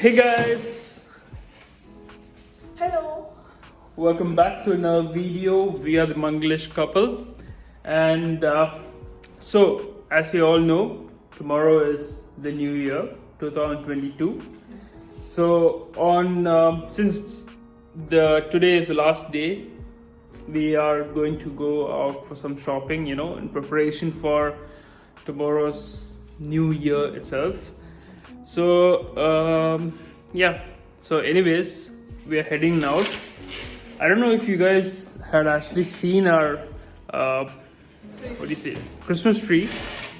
Hey guys, Hello. welcome back to another video. We are the Manglish couple, and uh, so as you all know, tomorrow is the new year 2022. So on um since the today is the last day, we are going to go out for some shopping. You know, in preparation for tomorrow's new year itself. So um, yeah. So anyways we are heading out i don't know if you guys had actually seen our uh, what do you say christmas tree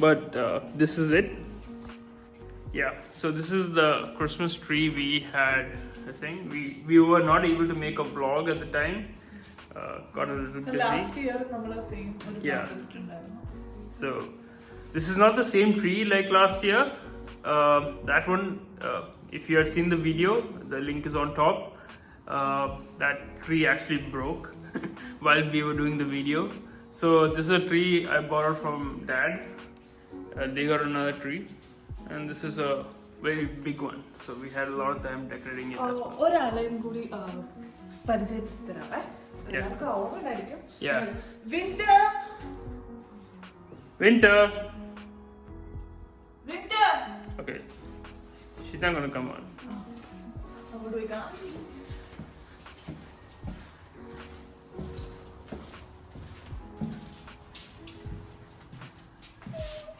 but uh, this is it. Yeah. So this is the christmas tree we had i think. We we were not able to make a vlog at the time. Uh, got a little busy. Last year yeah. so this is not the same tree like last year. Uh, that one uh, if you had seen the video, the link is on top. Uh, that tree actually broke while we were doing the video. So this is a tree I borrowed from dad. Uh, they got another tree, and this is a very big one. So we had a lot of time decorating it ആ, as well. ഒരാളെയും കൂടി ആ, പരിചയപ്പെടുത്തരാവേ Yeah. എല്ലാവർക്കും ഓർമ്മയുണ്ടായിരിക്കും Yeah. Winter Winter. Winter Okay, She's not gonna come on. Oh. What do we got?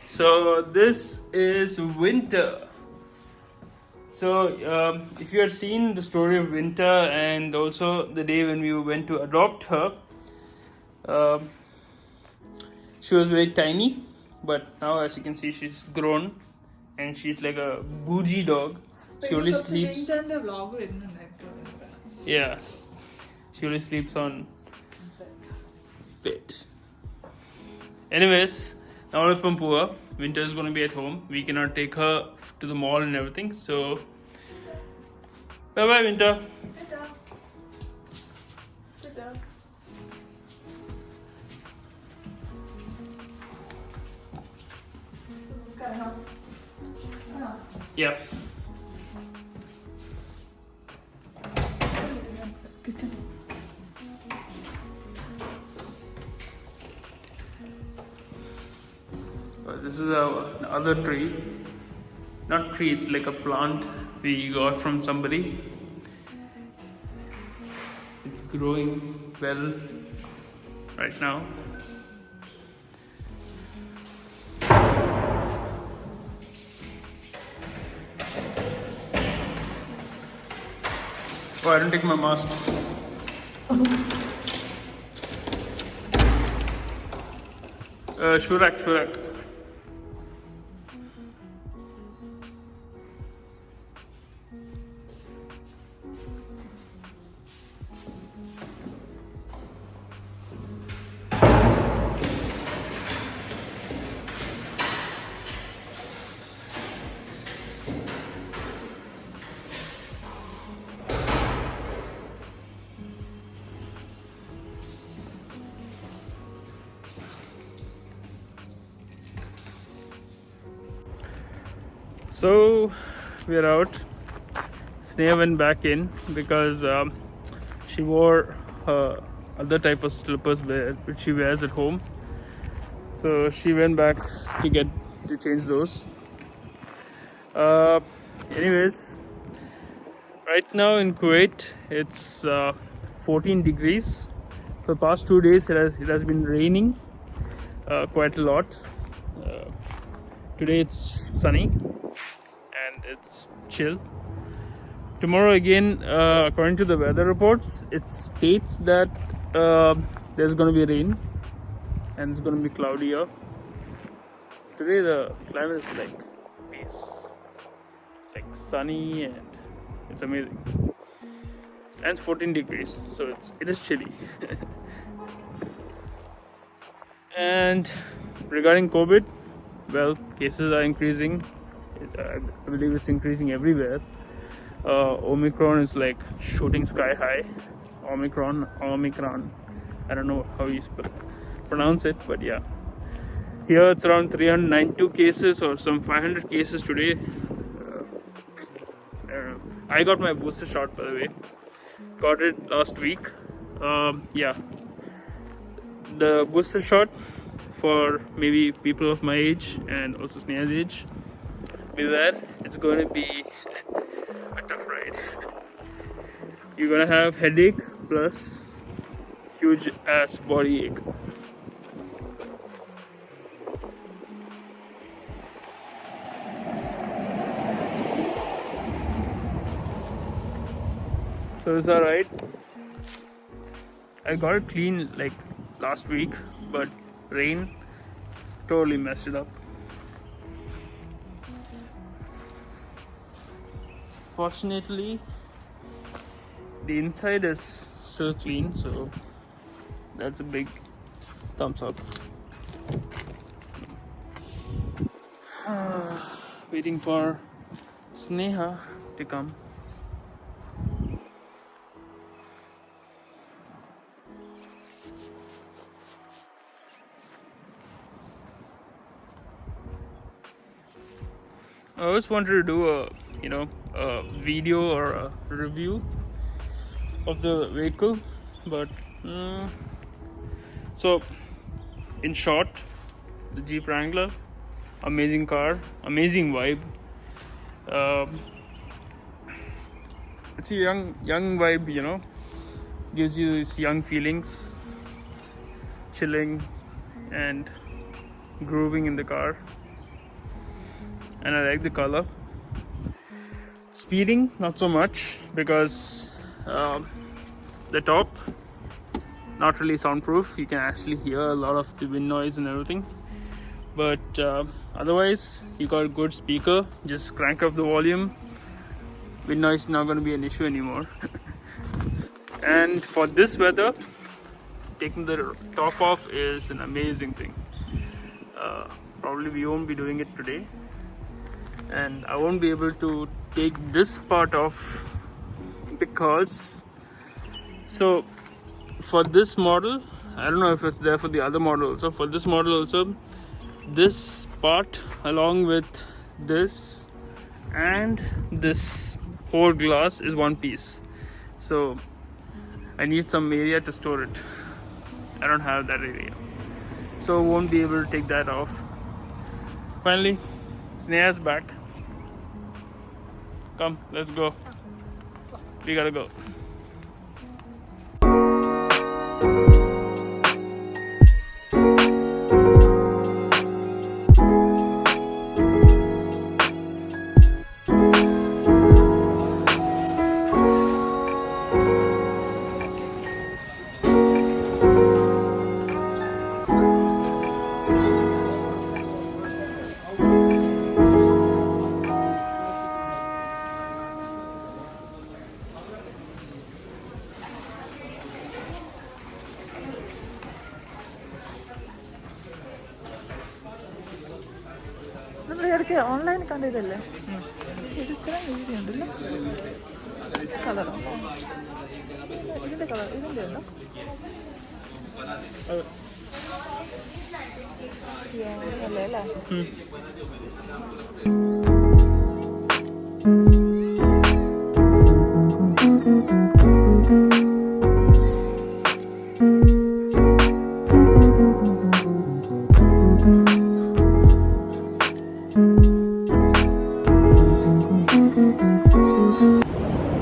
So this is winter. So um, if you had seen the story of winter and also the day when we went to adopt her, uh, she was very tiny, but now as you can see she's grown and she's like a bougie dog. She only sleeps. Yeah, she only sleeps on bed. Anyways, now we're winter is gonna be at home. We cannot take her to the mall and everything. So, bye bye, Winter. Yep. Uh, this is a, another tree, not tree, it's like a plant we got from somebody. It's growing well right now. Oh, I didn't take my mask. Uh, Shurak, Shurak. So we're out. Sneha went back in because um, she wore her other type of slippers which she wears at home. So she went back to get to change those. Uh, anyways, right now in Kuwait it's uh, 14 degrees. For the past two days it has, it has been raining uh, quite a lot. Uh, today it's sunny chill. Tomorrow again, uh, according to the weather reports, it states that uh, there's going to be rain and it's going to be cloudier. Today the climate is like peace, like sunny and it's amazing. And it's 14 degrees, so it's it is chilly. and regarding COVID, well, cases are increasing. Uh, I believe it's increasing everywhere. Uh, Omicron is like shooting sky high. Omicron, Omicron. I don't know how you pronounce it, but yeah. Here it's around 392 cases or some 500 cases today. Uh, I. I got my booster shot by the way. Got it last week. Um, yeah, the booster shot for maybe people of my age and also Sneha's age. Beware, it's going to be a tough ride. You're gonna have headache plus huge ass body ache. So is that right? I got it clean like last week, but rain totally messed it up. Fortunately, the inside is still clean, so that's a big thumbs up. Waiting for Sneha to come. I always wanted to do a you know a video or a review of the vehicle, but mm, so in short, the Jeep Wrangler, amazing car, amazing vibe. Um, it's a young young vibe, you know, gives you these young feelings, chilling and grooving in the car and I like the color. Speeding, not so much because uh, the top not really soundproof. You can actually hear a lot of the wind noise and everything. But uh, otherwise, you got a good speaker. Just crank up the volume. Wind noise is not going to be an issue anymore. and for this weather, taking the top off is an amazing thing. Uh, probably we won't be doing it today and I won't be able to take this part off because so for this model I don't know if it's there for the other model also for this model also this part along with this and this whole glass is one piece. So I need some area to store it. I don't have that area. So won't be able to take that off. Finally Sneha's back Come, let's go. We gotta go. Hmm.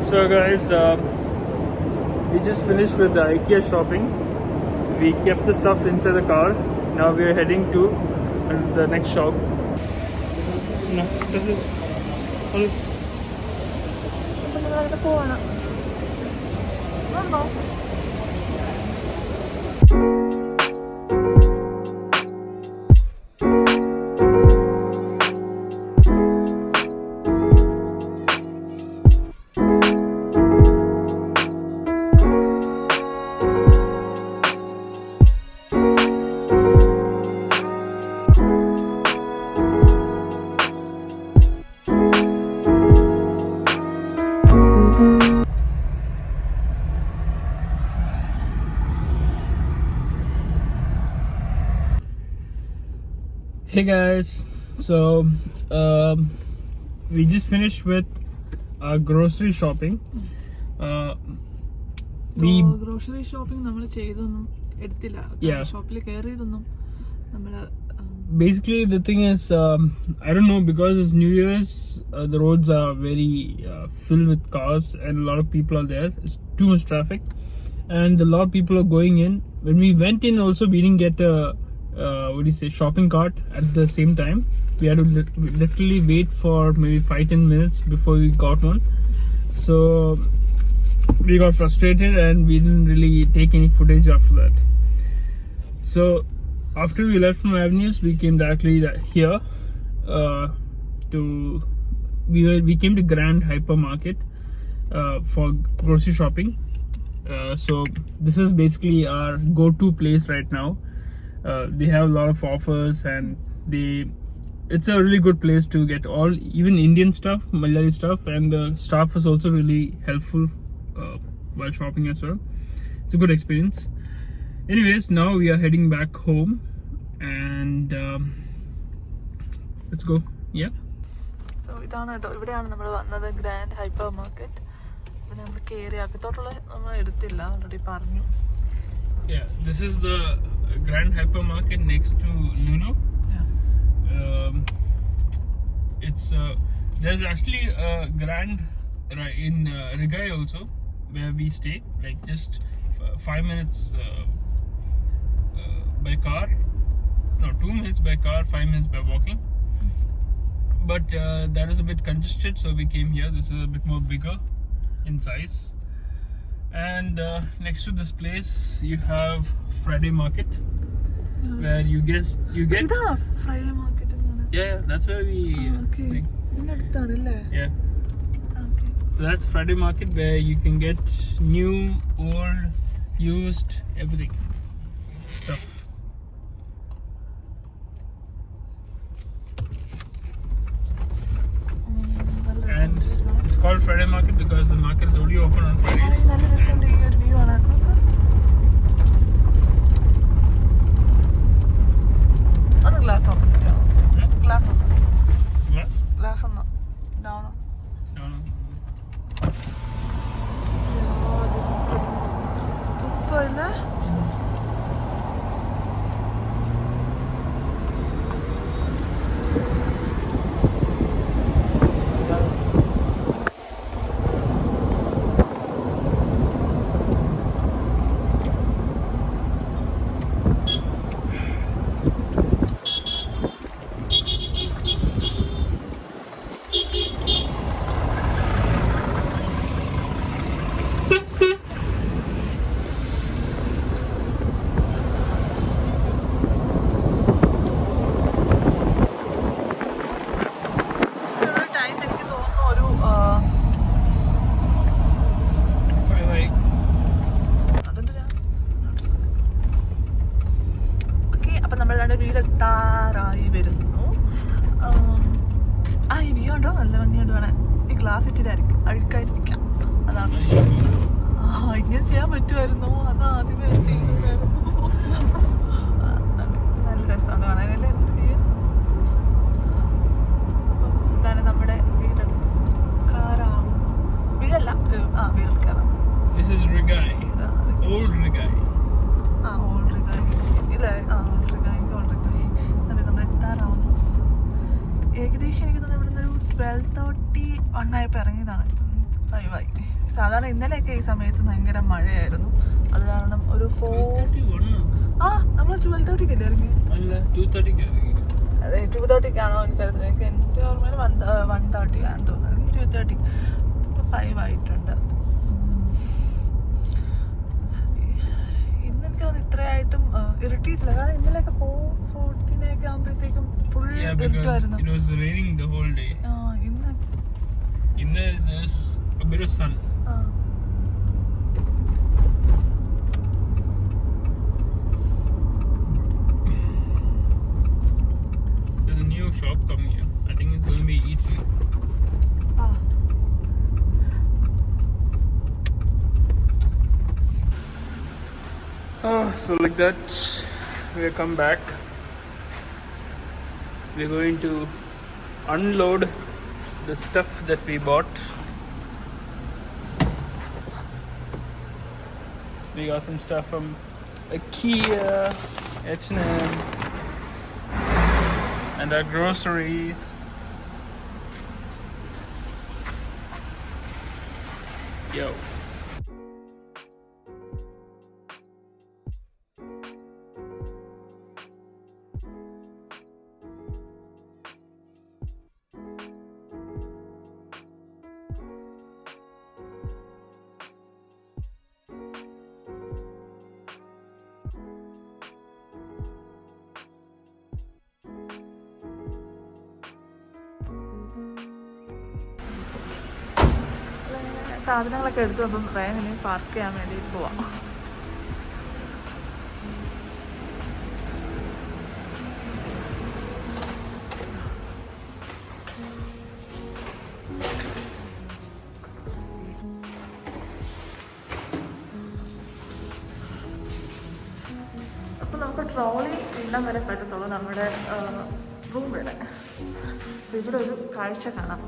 So guys um, we just finished with the ikea shopping. We kept the stuff inside the car. Now we are heading to the next shop. No, this is- hold it. Hey guys, so um, we just finished with our grocery shopping. Uh, we grocery shopping നമ്മൾ ചെയ്തൊന്നും എടുത്തില്ല Yeah. ഷോപ്പിൽ കയറിയതൊന്നും നമ്മള് ഉം, basically the thing is um, i don't know because it's new year's uh, the roads are very uh, filled with cars and a lot of people are there it's too much traffic and a lot of people are going in when we went in also we didn't get a uh, what do you say shopping cart at the same time. We had to lit- literally wait for maybe five ten minutes before we got one. So we got frustrated and we didn't really take any footage after that. So after we left from avenues we came directly here uh, to we were, we came to grand hypermarket uh, for grocery shopping. Uh, so this is basically our go-to place right now uh, they have a lot of offers and they it's a really good place to get all even indian stuff malayali stuff and the staff was also really helpful uh, while shopping as well it's a good experience anyways now we are heading back home and um, let's go yeah So, ഇതാണ് കേട്ടോ ഇവിടെയാണ് നമ്മൾ വന്നത് grand hyper market ഇവിടെ നമ്മൾ കയറി അകത്തോട്ടുള്ള നമ്മൾ എടുത്തില്ല ഓൾറെഡി പറഞ്ഞു yeah this is the grand hypermarket next to lulu um, it's uh, there's actually a grand in uh, rigai also where we stay like just five minutes uh, uh, by car. No two minutes by car five minutes by walking. But uh, that is a bit congested so we came here. This is a bit more bigger in size and uh, next to this place you have Friday Market yeah. where you get you get Friday Market yeah that's where we oh, okay. think. yeah. Okay. So that's Friday Market where you can get new old used everything. Stuff. and called friday market because the market is only open on fridays automatic five ആയിട്ടുണ്ട്. ഇന്നെനിക്ക് തോന്നുന്നു ഇത്രയായിട്ടും ഇറിറ്റേറ്റില്ല കാരണം ഇന്നലെയൊക്കെ four ഫോർട്ടീനൊക്കെ ആകുമ്പോഴത്തേക്കും full ഇരുട്ടുമായിരുന്നു. ഇന്ന് ഇന്ന് a bit so like that we have come back. We're going to unload the stuff that we bought. We got some stuff from Ikea, H&M and our groceries. Yo. സാധനങ്ങളൊക്കെ എടുത്തു അപ്പം വേഗം park ചെയ്യാൻ വേണ്ടി പോവാം. അപ്പം നമുക്ക് ട്രോളി ഇടം വരെ പറ്റത്തുള്ളൂ. നമ്മുടെ റൂം ഇവിടെ. അപ്പൊ ഇവിടെ ഒരു കാഴ്ച കാണാം.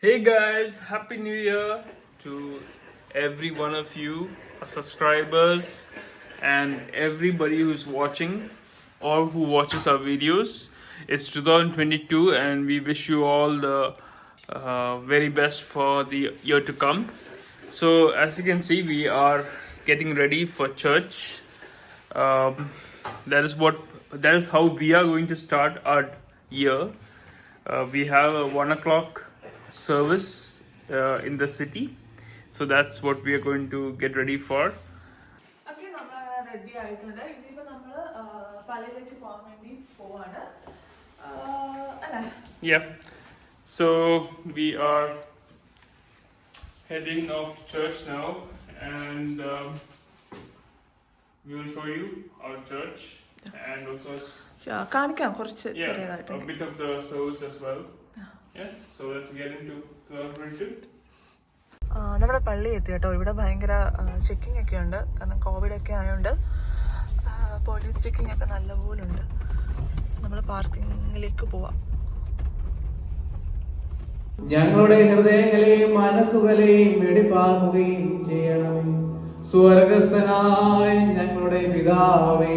Hey guys, Happy New Year to every one of you, our subscribers, and everybody who's watching or who watches our videos. It's 2022, and we wish you all the uh, very best for the year to come. So, as you can see, we are getting ready for church. Um, that is what that is how we are going to start our year. Uh, we have a one o'clock service uh, in the city, so that's what we are going to get ready for. Okay നമ്മൾ ready ആയിട്ടുണ്ട് ഇനിയിപ്പോ നമ്മള് പലയിലേക്ക് പോകാൻ വേണ്ടി പോവാണ് ആ, അല്ലേ Yeah, so we are heading off to church now, and um, we will show you our church and also ആ, കാണിക്കാം കുറച്ച് yeah ചെറിയതായിട്ട് a bit of the service as well. Yeah, so let's get into the worship. നമ്മുടെ പള്ളി എത്തി കേട്ടോ. ഇവിടെ ഭയങ്കര checking ഒക്കെ ഉണ്ട്. കാരണം കോവിഡ് ഒക്കെ ആയതുകൊണ്ട് പോലീസ് ചെക്കിംഗ് ഒക്കെ നല്ലപോലെ ഉണ്ട് നമ്മൾ പാർക്കിങ്ങിലേക്ക് പോവാം. ഞങ്ങളുടെ ഹൃദയങ്ങളെയും മനസ്സുകളെയും വെടിപ്പാക്കുകയും ചെയ്യണമേ. സ്വർഗസ്ഥനായ ഞങ്ങളുടെ പിതാവേ.